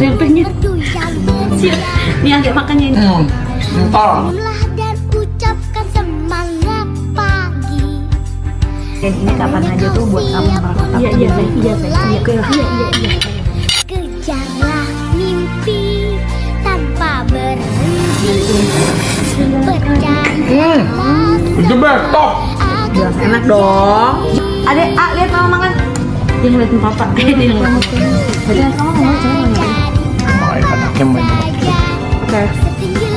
Siap. nih agak makannya ini Hmm. Entar. Dan ucapkan semangat pagi Dan ini kapan aja tuh buat kamu iya iya iya sayang iya iya iya iya iya Kejarlah mimpi tanpa berhenti Bercanda Hmm. Itu top. Jelas enak dong Adek, A, lihat mama makan dia ngeliatin papa dia ngeliatin Okay.